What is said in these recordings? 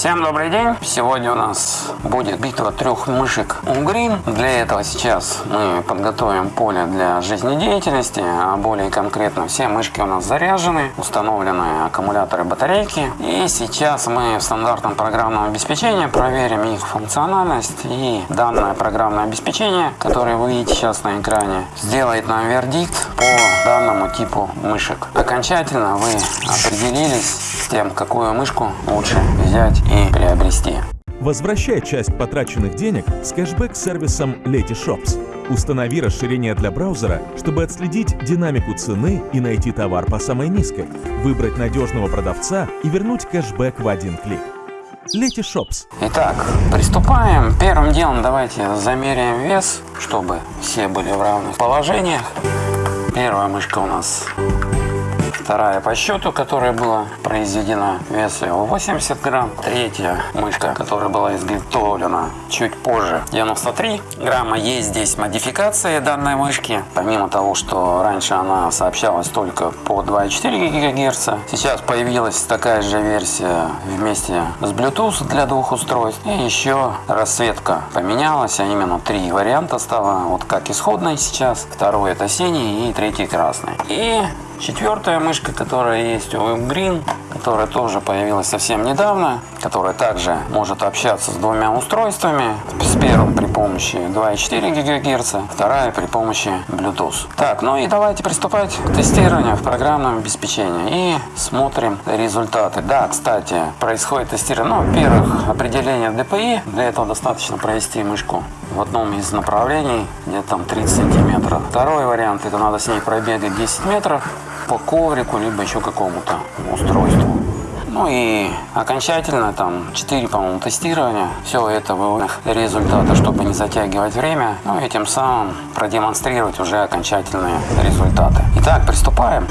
Всем добрый день! Сегодня у нас будет битва трех мышек Угрин. Для этого сейчас мы подготовим поле для жизнедеятельности, а более конкретно все мышки у нас заряжены, установлены аккумуляторы батарейки. И сейчас мы в стандартном программном обеспечении проверим их функциональность и данное программное обеспечение, которое вы видите сейчас на экране, сделает нам вердикт по данному типу мышек. Окончательно вы определились тем, какую мышку лучше взять и приобрести. Возвращай часть потраченных денег с кэшбэк-сервисом Letyshops. Установи расширение для браузера, чтобы отследить динамику цены и найти товар по самой низкой, выбрать надежного продавца и вернуть кэшбэк в один клик. Letyshops. Итак, приступаем. Первым делом давайте замеряем вес, чтобы все были в равных положениях. Первая мышка у нас Вторая по счету, которая была произведена, вес ее 80 грамм. Третья мышка, которая была изготовлена чуть позже, 93 грамма. Есть здесь модификация данной мышки. Помимо того, что раньше она сообщалась только по 2,4 ГГц, сейчас появилась такая же версия вместе с Bluetooth для двух устройств. И еще расцветка поменялась, а именно три варианта стало, вот как исходный сейчас. Второй это синий и третий красный. И Четвертая мышка, которая есть у WebGreen, которая тоже появилась совсем недавно, которая также может общаться с двумя устройствами. С первым при помощи 2,4 ГГц, вторая при помощи Bluetooth. Так, ну и давайте приступать к тестированию в программном обеспечении и смотрим результаты. Да, кстати, происходит тестирование, ну, во-первых, определение DPI. Для этого достаточно провести мышку в одном из направлений, где-то там 30 сантиметров. Второй вариант, это надо с ней пробегать 10 метров по коврику, либо еще какому-то устройству. Ну и окончательно там 4, по-моему, тестирования. Все это выводных результата, чтобы не затягивать время. Ну и тем самым продемонстрировать уже окончательные результаты. Итак, приступаем.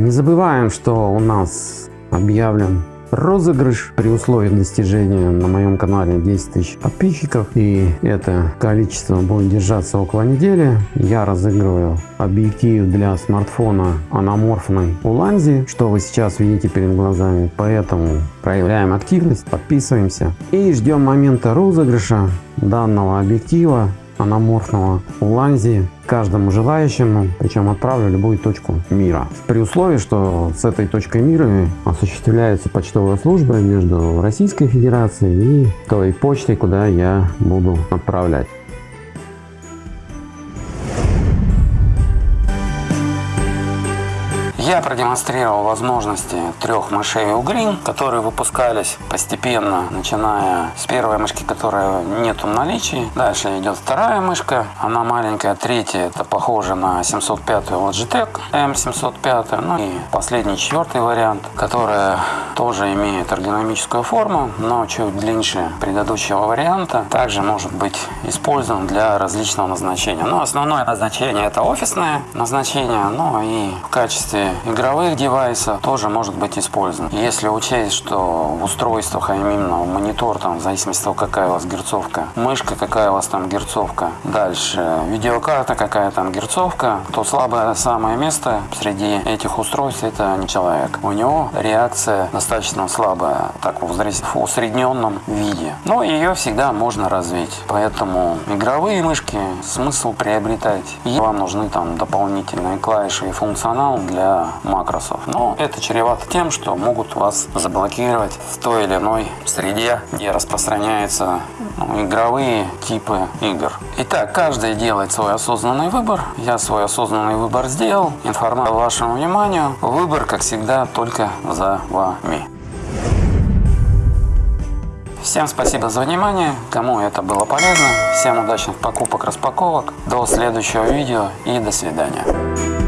Не забываем, что у нас объявлен розыгрыш при условии достижения на моем канале 10 тысяч подписчиков. И это количество будет держаться около недели. Я разыгрываю объектив для смартфона аноморфной уланзи что вы сейчас видите перед глазами. Поэтому проявляем активность подписываемся и ждем момента розыгрыша данного объектива аноморфного уланзи каждому желающему, причем отправлю любую точку мира. При условии, что с этой точкой мира осуществляется почтовая служба между Российской Федерацией и той почтой, куда я буду отправлять. Продемонстрировал возможности трех мышей Ugreen, которые выпускались постепенно, начиная с первой мышки, которая нету в наличии. Дальше идет вторая мышка, она маленькая. Третья, это похоже на 705 Logitech M705. Ну и последний, четвертый вариант, которая тоже имеет эргономическую форму, но чуть длиннее предыдущего варианта. Также может быть использован для различного назначения. Но основное назначение это офисное назначение, ну и в качестве игры игровых девайсов тоже может быть использован. Если учесть, что в устройствах, а именно монитор, там, в зависимости от того, какая у вас герцовка, мышка, какая у вас там герцовка, дальше видеокарта, какая там герцовка, то слабое самое место среди этих устройств это не человек. У него реакция достаточно слабая, так в усредненном виде. Но ее всегда можно развить. Поэтому игровые мышки смысл приобретать. И вам нужны там дополнительные клавиши и функционал для макросов. Но это чревато тем, что могут вас заблокировать в той или иной среде, где распространяются ну, игровые типы игр. Итак, каждый делает свой осознанный выбор. Я свой осознанный выбор сделал. Информация вашему вниманию. Выбор, как всегда, только за вами. Всем спасибо за внимание, кому это было полезно. Всем удачных покупок, распаковок. До следующего видео и до свидания.